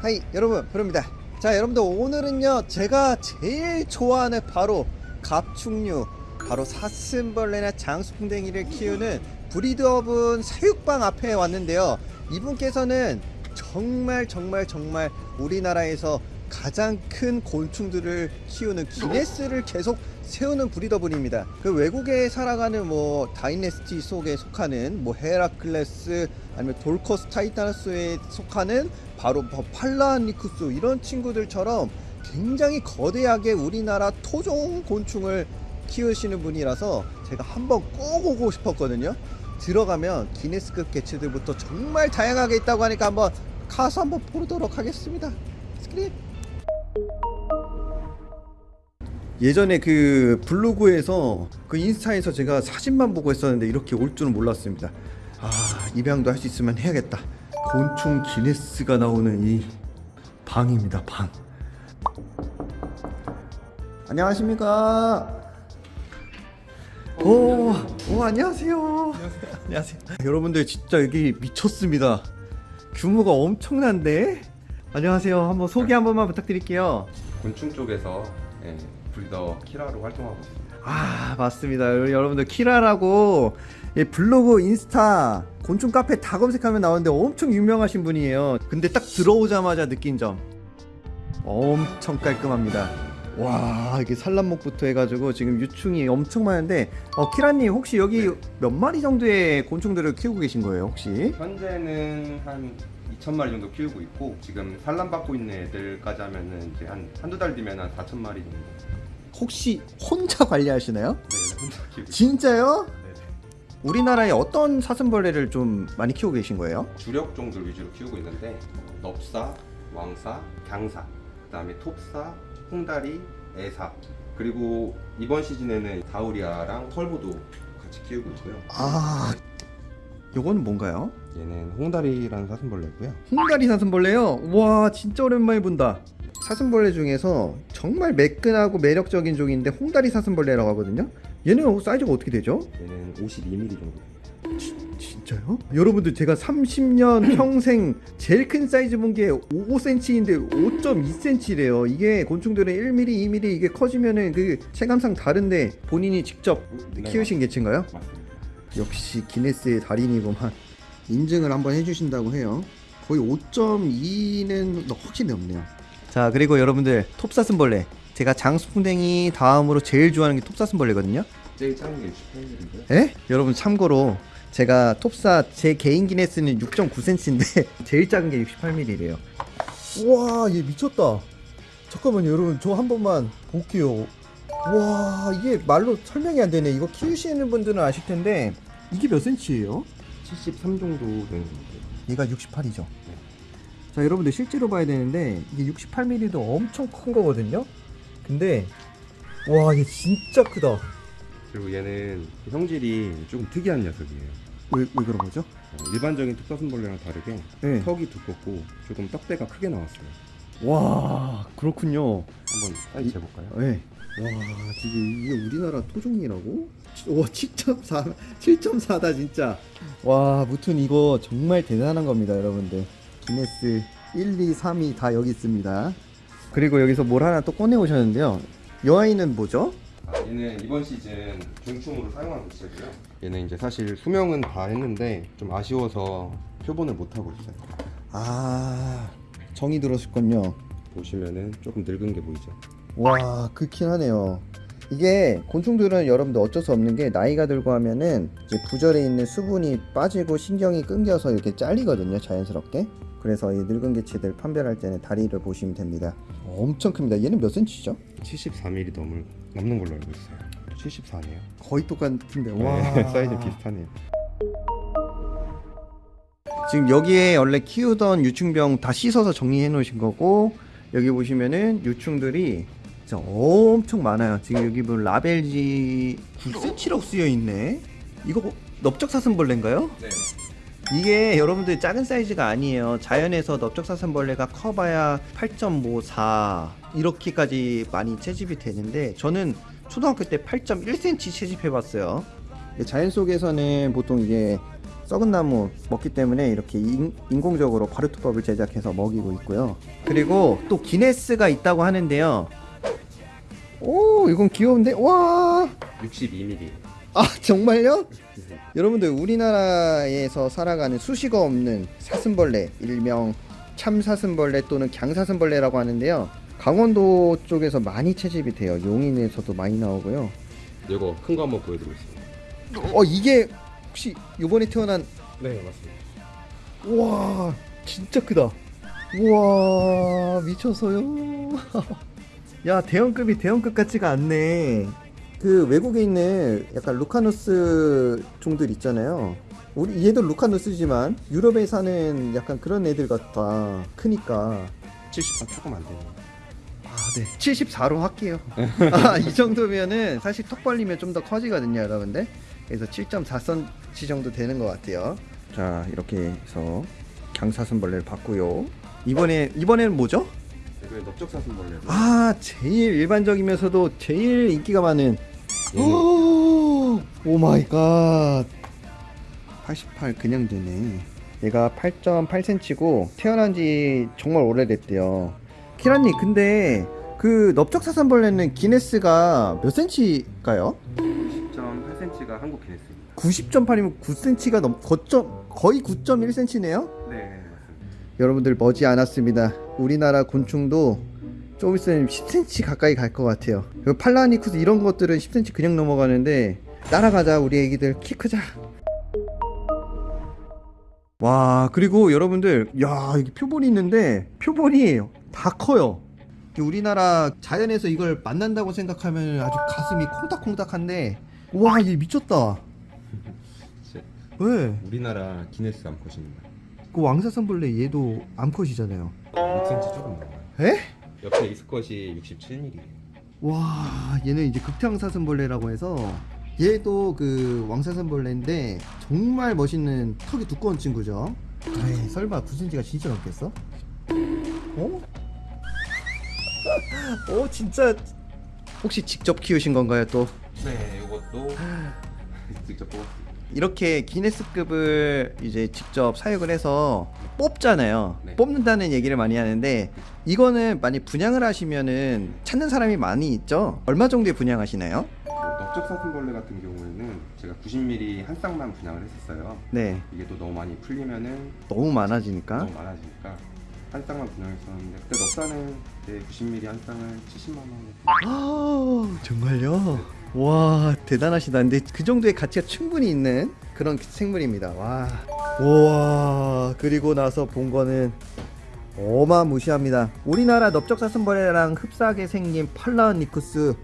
Hi 여러분 프로입니다. 자 여러분들 오늘은요 제가 제일 좋아하는 바로 갑충류 바로 사슴벌레나 장수풍뎅이를 키우는 브리드업은 사육방 앞에 왔는데요. 이분께서는 정말 정말 정말 우리나라에서 가장 큰 곤충들을 키우는 기네스를 계속 세우는 breeder분입니다. 그 외국에 살아가는 뭐 Dynastes 속에 속하는 뭐 헤라클레스 아니면 돌커스 타이타너스에 속하는 바로 뭐 팔라니쿠스 이런 친구들처럼 굉장히 거대하게 우리나라 토종 곤충을 키우시는 분이라서 제가 한번 꼭 오고 싶었거든요. 들어가면 기네스급 개체들부터 정말 다양하게 있다고 하니까 한번 가서 한번 보도록 하겠습니다. 스크린. 예전에 그 블로그에서 그 인스타에서 제가 사진만 보고 했었는데 이렇게 올 줄은 몰랐습니다. 아 입양도 할 수 있으면 해야겠다. 곤충 기네스가 나오는 이 방입니다. 방. 안녕하십니까. 오, 오 안녕하세요. 안녕하세요. 여러분들 진짜 여기 미쳤습니다. 규모가 엄청난데. 안녕하세요. 한번 소개 한 번만 부탁드릴게요. 곤충 쪽에서 예, 브리더 키라로 활동하고 있습니다. 아 맞습니다 여러분들 키라라고 예, 블로그 인스타 곤충 카페 다 검색하면 나오는데 엄청 유명하신 분이에요 근데 딱 들어오자마자 느낀 점 엄청 깔끔합니다 와 이게 산란목부터 해가지고 지금 유충이 엄청 많은데 어, 키라님 혹시 여기 몇 마리 정도의 곤충들을 키우고 계신 거예요 혹시? 현재는 한 2천 마리 정도 키우고 있고 지금 산란 받고 있는 애들까지 하면은 이제 한 한두 달 뒤면 한 4천 마리 정도. 혹시 혼자 관리하시나요? 네, 혼자 키우고. 진짜요? 네, 네. 우리나라에 어떤 사슴벌레를 좀 많이 키우고 계신 거예요? 주력 종들 위주로 키우고 있는데 넙사, 왕사, 강사, 그다음에 톱사, 홍다리, 애사 그리고 이번 시즌에는 다우리아랑 털보도 같이 키우고 있고요. 아 요거는 뭔가요? 얘는 홍다리라는 사슴벌레고요. 홍다리 사슴벌레요? 와 진짜 오랜만에 본다 사슴벌레 중에서 정말 매끈하고 매력적인 종인데 홍다리 사슴벌레라고 하거든요 얘는 사이즈가 어떻게 되죠? 얘는 52mm 정도. 진짜요? 여러분들 제가 30년 평생 제일 큰 사이즈 본 게 5cm인데 5.2cm래요 이게 곤충들은 1mm, 2mm 이게 커지면은 그 체감상 다른데 본인이 직접 네, 키우신 개체인가요? 맞습니다. 역시 기네스의 달인이구만 인증을 한번 해주신다고 해요 거의 5.2는 확실히 넘네요 자 그리고 여러분들 톱사슴벌레 제가 장수풍뎅이 다음으로 제일 좋아하는 게 톱사슴벌레거든요 제일 작은 게 68mm인데요. 에? 여러분 참고로 제가 톱사 제 개인 기네스는 6.9cm인데 제일 작은 게 68mm래요 우와 얘 미쳤다 잠깐만요 여러분 저 한 번만 볼게요 와 이게 말로 설명이 안 되네 이거 키우시는 분들은 아실 텐데 이게 몇 cm예요? 73 정도 되는 건데. 얘가 68이죠. 자, 여러분들 실제로 봐야 되는데 이게 68mm도 엄청 큰 거거든요. 근데 와, 얘 진짜 크다. 그리고 얘는 형질이 조금 특이한 녀석이에요. 왜, 왜 그런 거죠? 어, 일반적인 톱사슴벌레랑 다르게 네. 턱이 두껍고 조금 떡대가 크게 나왔어요. 와, 그렇군요. 한번 사이즈 재볼까요? 네. 와, 이게, 이게 우리나라 토종이라고? 와, 7.4, 7.4다 진짜. 와, 무튼 이거 정말 대단한 겁니다, 여러분들. 기네스 1, 2, 3이 다 여기 있습니다. 그리고 여기서 뭘 하나 또 꺼내 오셨는데요. 이 아이는 뭐죠? 아, 얘는 이번 시즌 중충으로 사용한 개체고요. 얘는 이제 사실 수명은 다 했는데 좀 아쉬워서 표본을 못 하고 있어요. 아 정이 들었을건요 보시면은 조금 늙은 게 보이죠. 와 그렇긴 하네요 이게 곤충들은 여러분들 어쩔 수 없는 게 나이가 들고 하면은 이제 부절에 있는 수분이 빠지고 신경이 끊겨서 이렇게 잘리거든요 자연스럽게 그래서 이 늙은 개체들 판별할 때는 다리를 보시면 됩니다 엄청 큽니다 얘는 몇 cm죠? 74mm 넘을 넘는 걸로 알고 있어요. 74네요. 거의 똑같은데 네, 와 사이즈 비슷하네요. 지금 여기에 원래 키우던 유충병 다 씻어서 정리해 놓으신 거고 여기 보시면은 유충들이 진짜 엄청 많아요 지금 여기 보면 라벨지 9cm라고 쓰여 있네 이거 넓적사슴벌레인가요? 네. 이게 여러분들 작은 사이즈가 아니에요 자연에서 넓적사슴벌레가 커봐야 8.54 이렇게까지 많이 채집이 되는데 저는 초등학교 때 8.1cm 채집해 봤어요 자연 속에서는 보통 이게 썩은 나무 먹기 때문에 이렇게 인, 인공적으로 발효토법을 제작해서 먹이고 있고요. 그리고 또 기네스가 있다고 하는데요. 오, 이건 귀여운데? 와! 62mm. 아, 정말요? 여러분들 우리나라에서 살아가는 수식어 없는 사슴벌레 일명 참사슴벌레 또는 강사슴벌레라고 하는데요 강원도 쪽에서 많이 채집이 돼요 용인에서도 많이 나오고요 이거 큰 거 한번 보여드리겠습니다. 어 이게 혹시 요번에 태어난 네, 맞습니다. 우와 진짜 크다 우와 미쳤어요 야 대형급이 대형급 같지가 않네 그 외국에 있는 약간 루카누스 종들 있잖아요 우리 얘도 루카누스지만 유럽에 사는 약간 그런 애들 같다 크니까 70번 조금 안 돼요. 아, 네. 74로 할게요. 아, 이 정도면은 사실 턱 벌리면 좀 더 커지거든요, 여러분들. 그래서 7.4cm 정도 되는 것 같아요. 자, 이렇게 해서 강사슴벌레를 봤고요. 이번에 이번에는 뭐죠? 이거 넓적사슴벌레. 아, 제일 일반적이면서도 제일 인기가 많은 오, oh my god. 88 그냥 되네. 얘가 8.8cm고 태어난 지 정말 오래됐대요. 키라님, 근데 그 넓적사슴벌레는 기네스가 몇 cm일까요? 10.8cm가 한국 기네스입니다. 90.8이면 9cm가 넘 거점 거의 9.1cm네요. 여러분들 머지 않았습니다. 우리나라 곤충도 좀 있으면 10cm 가까이 갈 것 같아요. 그 팔라니쿠스 이런 것들은 10cm 그냥 넘어가는데 따라가자 우리 애기들 키 크자. 와 그리고 여러분들 야 여기 표본이 있는데 표본이 다 커요. 우리나라 자연에서 이걸 만난다고 생각하면 아주 가슴이 콩닥콩닥한데 와얘 미쳤다. 왜? 우리나라 기네스 암컷입니다. 그 왕사슴벌레 얘도 암컷이잖아요. 6cm 조금 넘어요. 에? 옆에 익스컷이 67mm. 와 얘는 이제 극장사슴벌레라고 해서 얘도 그 왕사슴벌레인데 정말 멋있는 턱이 두꺼운 친구죠 에이 설마 9cm가 진짜 넘겠어? 어? 어 진짜 혹시 직접 키우신 건가요 또? 네, 이것도 직접 뽑았습니다. 이렇게 기네스급을 이제 직접 사육을 해서 뽑잖아요. 네. 뽑는다는 얘기를 많이 하는데 이거는 많이 분양을 하시면은 찾는 사람이 많이 있죠. 얼마 정도에 분양하시나요? 그 넓적사슴벌레 같은 경우에는 제가 90mm 한 쌍만 분양을 했었어요. 네, 이게 또 너무 많이 풀리면은 너무 많아지니까. 너무 많아지니까 한 쌍만 분양했었는데 그때 넉사는 네, 90mm 한 쌍을 70만 원에 아, 정말요? 와 대단하시다. 근데 그 정도의 가치가 충분히 있는 그런 생물입니다. 와, 우와 그리고 나서 본 거는 어마무시합니다. 우리나라 넓적사슴벌레랑 흡사하게 생긴 팔라니쿠스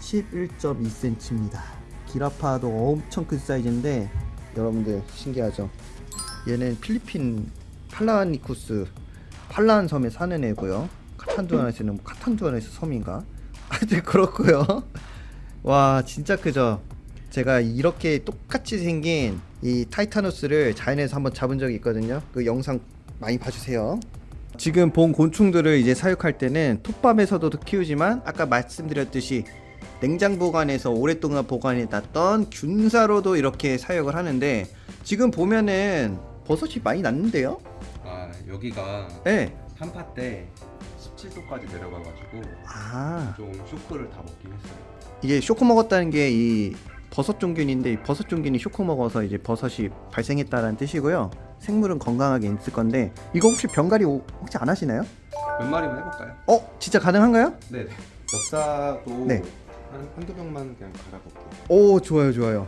11.2cm입니다. 기라파도 엄청 큰 사이즈인데 여러분들 신기하죠? 얘는 필리핀 팔라니쿠스 팔라한 섬에 사는 애고요. 카탄두안에서는 뭐 카탄두안에서 섬인가? 하여튼 그렇고요. 와 진짜 크죠. 제가 이렇게 똑같이 생긴 이 타이타노스를 자연에서 한번 잡은 적이 있거든요. 그 영상 많이 봐주세요. 지금 본 곤충들을 이제 사육할 때는 톱밥에서도 키우지만 아까 말씀드렸듯이 냉장 보관해서 오랫동안 보관해 놨던 균사로도 이렇게 사육을 하는데 지금 보면은 버섯이 많이 났는데요? 아 여기가 네. 한파 때 17도까지 내려가가지고 아 좀 쇼크를 다 먹긴 했어요. 이게 쇼크 먹었다는 게 이 버섯 종균인데 이 버섯 종균이 쇼크 먹어서 이제 버섯이 발생했다는 뜻이고요. 생물은 건강하게 있을 건데 이거 혹시 병가리 오- 혹시 안 하시나요? 몇 마리만 해볼까요? 어 진짜 가능한가요? 네네. 엽사도 네. 한 한두 병만 그냥 갈아볼게요. 오 좋아요 좋아요.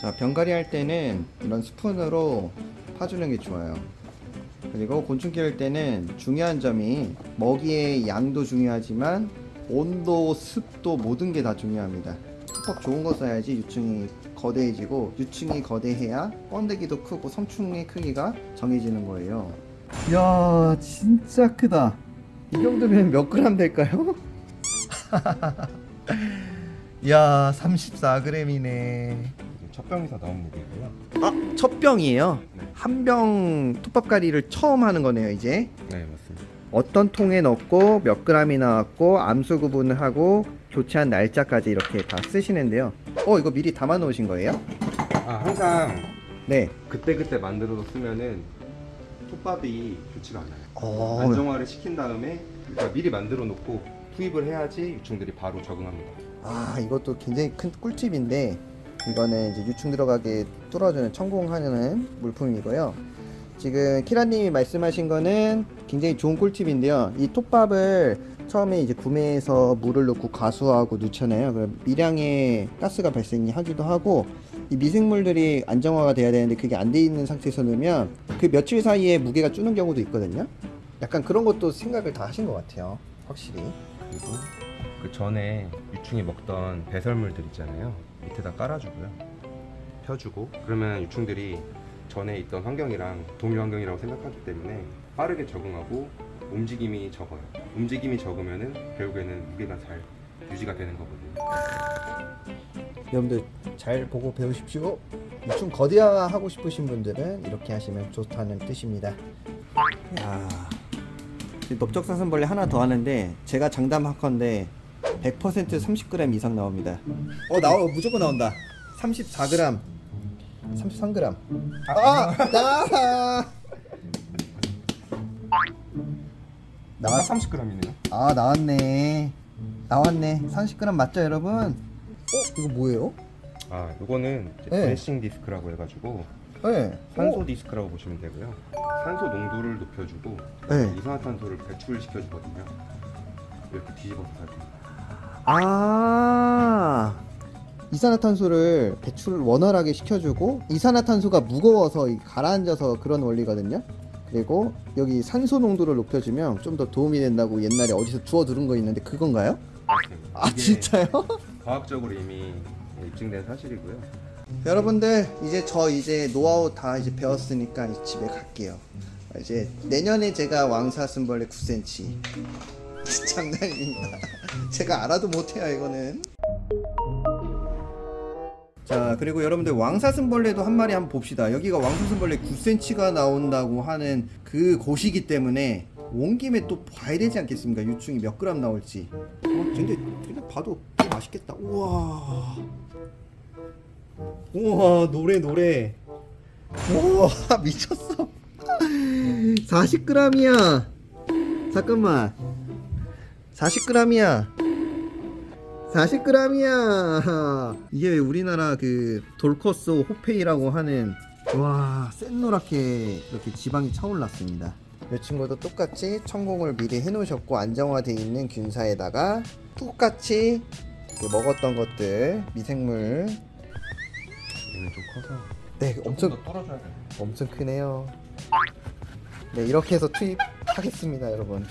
자 병가리 할 때는 이런 스푼으로 파주는 게 좋아요. 그리고 곤충 키울 때는 중요한 점이 먹이의 양도 중요하지만 온도, 습도 모든 게 다 중요합니다. 톱밥 좋은 거 써야지 유충이 거대해지고 유충이 거대해야 번데기도 크고 성충의 크기가 정해지는 거예요. 야 진짜 크다. 이 정도면 몇 그램 될까요? 야 34g이네. 첫 병에서 나온 무게고요. 아, 첫 병이에요. 네. 한병 톱밥가리를 처음 하는 거네요, 이제. 네 맞습니다. 어떤 통에 넣고 몇 그램이 나왔고 암수 구분을 하고 교체한 날짜까지 이렇게 다 쓰시는데요. 어, 이거 미리 담아 놓으신 거예요? 아 항상 네. 그때그때 만들어서 쓰면은 톱밥이 좋지가 않아요. 어, 안정화를 시킨 다음에 그러니까 미리 만들어 놓고 투입을 해야지 유충들이 바로 적응합니다. 아 이것도 굉장히 큰 꿀팁인데 이거는 이제 유충 들어가게 뚫어주는 천공하는 물품이고요. 지금 키라님이 말씀하신 거는 굉장히 좋은 꿀팁인데요. 이 톱밥을 처음에 이제 구매해서 물을 넣고 가수하고 넣잖아요. 그럼 미량의 가스가 발생하기도 하고 이 미생물들이 안정화가 돼야 되는데 그게 안 돼 있는 상태에서 넣으면 그 며칠 사이에 무게가 주는 경우도 있거든요. 약간 그런 것도 생각을 다 하신 것 같아요. 확실히. 그리고 그 전에 유충이 먹던 배설물들 있잖아요. 밑에다 깔아주고요. 펴주고 그러면 유충들이 전에 있던 환경이랑 동일 환경이라고 생각하기 때문에 빠르게 적응하고 움직임이 적어요. 움직임이 적으면은 결국에는 무게가 잘 유지가 되는 거거든요. 여러분들 잘 보고 배우십시오. 좀 거대화하고 싶으신 분들은 이렇게 하시면 좋다는 뜻입니다. 야, 넓적사슴벌레 하나 더 하는데 제가 장담할건데 100% 30g 이상 나옵니다. 어 나와 무조건 나온다. 34g, 33g. 아, 나. 나 나왔, 30g이네요. 아 나왔네. 나왔네. 30g 맞죠, 여러분? 어, 이거 뭐예요? 아, 이거는 네. 브레싱 디스크라고 해가지고 네. 산소 어, 디스크라고 보시면 되고요. 산소 농도를 높여주고 네. 이산화탄소를 배출시켜주거든요. 이렇게 뒤집어서 사진. 아 이산화탄소를 배출을 원활하게 시켜주고 이산화탄소가 무거워서 이 가라앉아서 그런 원리거든요. 그리고 여기 산소 농도를 높여주면 좀 더 도움이 된다고 옛날에 어디서 주워 들은 거 있는데 그건가요? 아 진짜요? 과학적으로 이미 입증된 사실이고요. 여러분들 이제 저 이제 노하우 다 이제 배웠으니까 이제 집에 갈게요. 이제 내년에 제가 왕사슴벌레 9cm 장난입니다. 제가 알아도 못해요 이거는. 자 그리고 여러분들 왕사슴벌레도 한 마리 한번 봅시다. 여기가 왕사슴벌레 9cm가 나온다고 하는 그 곳이기 때문에 온 김에 또 봐야 되지 않겠습니까? 유충이 몇 그램 나올지. 어, 근데 그냥 봐도 맛있겠다. 우와. 우와 노래 노래 우와 미쳤어 40g이야 잠깐만 40g이야 40g이야 이게 왜 우리나라 그 돌커스 호페이라고 하는 와 센노랗게 이렇게 지방이 차올랐습니다 이 친구도 똑같이 천공을 미리 해놓으셨고 안정화되어 있는 균사에다가 똑같이 그 먹었던 것들 미생물 얘는 좀 커서 네 엄청. 엄청 크네요. 네 이렇게 해서 투입하겠습니다, 여러분.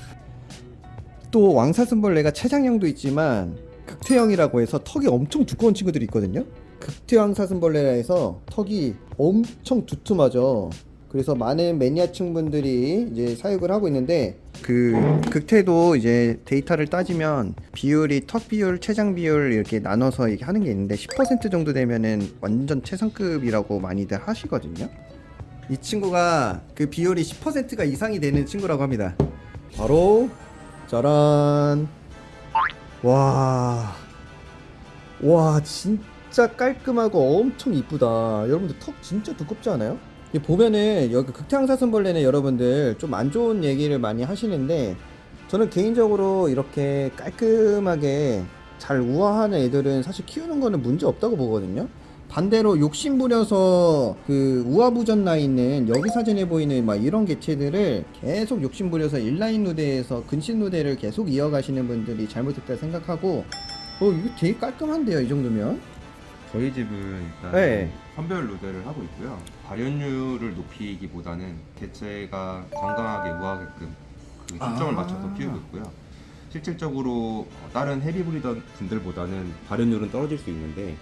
또 왕사슴벌레가 체장형도 있지만 극퇴형이라고 해서 턱이 엄청 두꺼운 친구들이 있거든요. 극퇴왕사슴벌레라 해서 턱이 엄청 두툼하죠. 그래서 많은 매니아층 분들이 이제 사육을 하고 있는데 그 극퇴도 이제 데이터를 따지면 비율이 턱 비율, 체장 비율 이렇게 나눠서 이렇게 하는 게 있는데 10% 정도 되면은 완전 최상급이라고 많이들 하시거든요. 이 친구가 그 비율이 10%가 이상이 되는 친구라고 합니다. 바로 짜란. 와. 와, 진짜 깔끔하고 엄청 이쁘다. 여러분들 턱 진짜 두껍지 않아요? 이 보면은 여기 극장사슴벌레는 여러분들 좀 안 좋은 얘기를 많이 하시는데 저는 개인적으로 이렇게 깔끔하게 잘 우아하는 애들은 사실 키우는 거는 문제 없다고 보거든요. 반대로 욕심 부려서 그 우아부전 나 있는 여기 사진에 보이는 막 이런 개체들을 계속 욕심 부려서 인라인 누대에서 근신 누대를 계속 이어가시는 분들이 잘못했다 생각하고 어 이거 되게 깔끔한데요 이 정도면 저희 집은 일단 네. 선별 루데를 하고 있고요. 발현율을 높이기보다는 개체가 건강하게 우아하게끔 그 초점을 아. 맞춰서 키우고 있고요. 실질적으로 어, 다른 헤비 브리더 분들보다는 발현율은 떨어질 수 있는데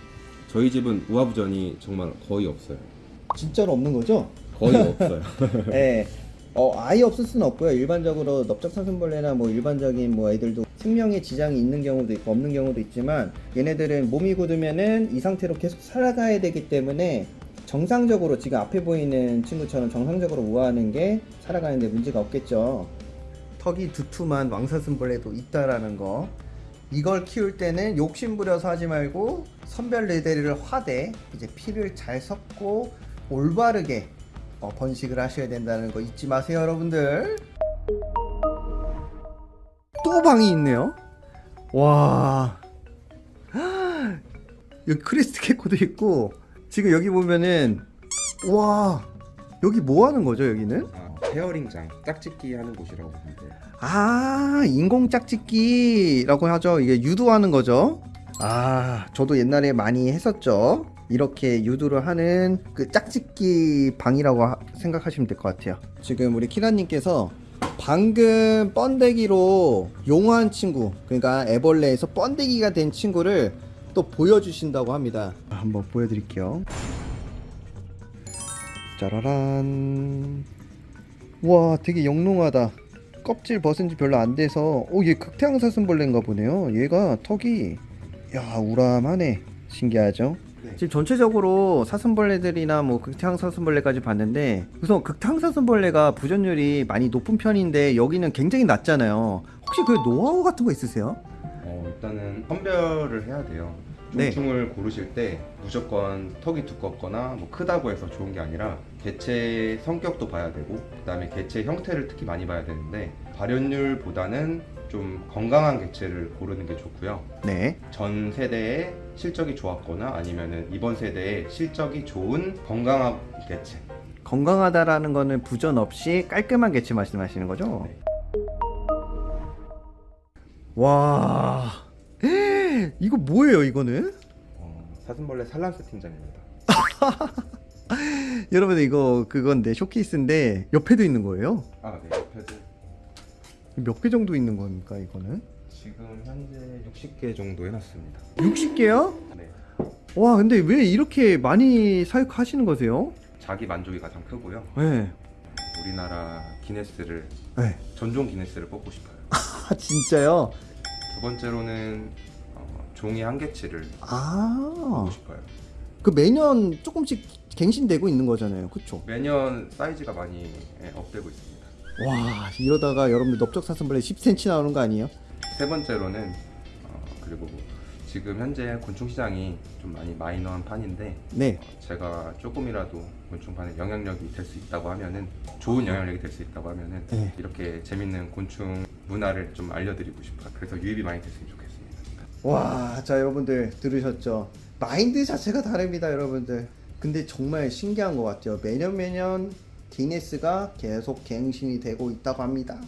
저희 집은 우아부전이 정말 거의 없어요. 진짜로 없는 거죠? 거의 없어요. 네. 어, 아예 없을 수는 없고요. 일반적으로 넓적사슴벌레나 뭐 일반적인 뭐 애들도 생명에 지장이 있는 경우도 있고 없는 경우도 있지만 얘네들은 몸이 굳으면은 이 상태로 계속 살아가야 되기 때문에 정상적으로 지금 앞에 보이는 친구처럼 정상적으로 우아하는 게 살아가는데 문제가 없겠죠. 턱이 두툼한 왕사슴벌레도 있다라는 거 이걸 키울 때는 욕심 부려서 하지 말고 선별 레데리를 화대 이제 피를 잘 섞고 올바르게 어, 번식을 하셔야 된다는 거 잊지 마세요 여러분들. 또 방이 있네요. 와. 여기 크리스트 캐코도 있고 지금 여기 보면은 와. 여기 뭐 하는 거죠 여기는? 아, 페어링장 짝짓기 하는 곳이라고 보면 돼요. 아 인공 짝짓기라고 하죠? 이게 유도하는 거죠? 아 저도 옛날에 많이 했었죠. 이렇게 유도를 하는 그 짝짓기 방이라고 하- 생각하시면 될 것 같아요. 지금 우리 키라님께서 방금 번데기로 용한 친구 그러니까 애벌레에서 번데기가 된 친구를 또 보여주신다고 합니다. 한번 보여드릴게요. 짜라란 와 되게 영롱하다 껍질 벗은 지 별로 안 돼서 오 얘 극태양사슴벌레인가 보네요 얘가 턱이 야 우람하네 신기하죠 네. 지금 전체적으로 사슴벌레들이나 뭐 극태양사슴벌레까지 봤는데 우선 극태양사슴벌레가 부전율이 많이 높은 편인데 여기는 굉장히 낮잖아요 혹시 그 노하우 같은 거 있으세요? 어, 일단은 선별을 해야 돼요. 네. 곤충을 고르실 때 무조건 턱이 두껍거나 뭐 크다고 해서 좋은 게 아니라 개체 성격도 봐야 되고 그 다음에 개체 형태를 특히 많이 봐야 되는데 발현율보다는 좀 건강한 개체를 고르는 게 좋고요. 네 전 세대에 실적이 좋았거나 아니면은 이번 세대에 실적이 좋은 건강한 개체. 건강하다라는 거는 부전 없이 깔끔한 개체 말씀하시는 거죠? 네. 와 이거 뭐예요 이거는? 어, 사슴벌레 산란 세팅장입니다. 여러분 이거 그건데 쇼케이스인데 옆에도 있는 거예요? 아, 네. 옆에도 몇 개 정도 있는 겁니까 이거는? 지금 현재 60개 정도 해놨습니다. 60개요? 네. 와 근데 왜 이렇게 많이 사육하시는 거세요? 자기 만족이 가장 크고요. 네. 우리나라 기네스를 네. 전종 기네스를 뽑고 싶어요. 아 진짜요? 두 번째로는 어, 종이 한 개치를 아. 뽑고 싶어요. 그 매년 조금씩 갱신되고 있는 거잖아요. 그쵸? 매년 사이즈가 많이 예, 업되고 있습니다. 와 이러다가 여러분들 넓적사슴벌레 10cm 나오는 거 아니에요? 세 번째로는 어, 그리고 지금 현재 곤충 시장이 좀 많이 마이너한 판인데 네. 어, 제가 조금이라도 곤충판에 영향력이 될 수 있다고 하면은 좋은 영향력이 될 수 있다고 하면은 네. 이렇게 재밌는 곤충 문화를 좀 알려드리고 싶어요. 그래서 유입이 많이 됐으면 좋겠습니다. 와, 자 여러분들 들으셨죠? 마인드 자체가 다릅니다, 여러분들. 근데 정말 신기한 것 같아요. 매년 매년 기네스가 계속 갱신이 되고 있다고 합니다.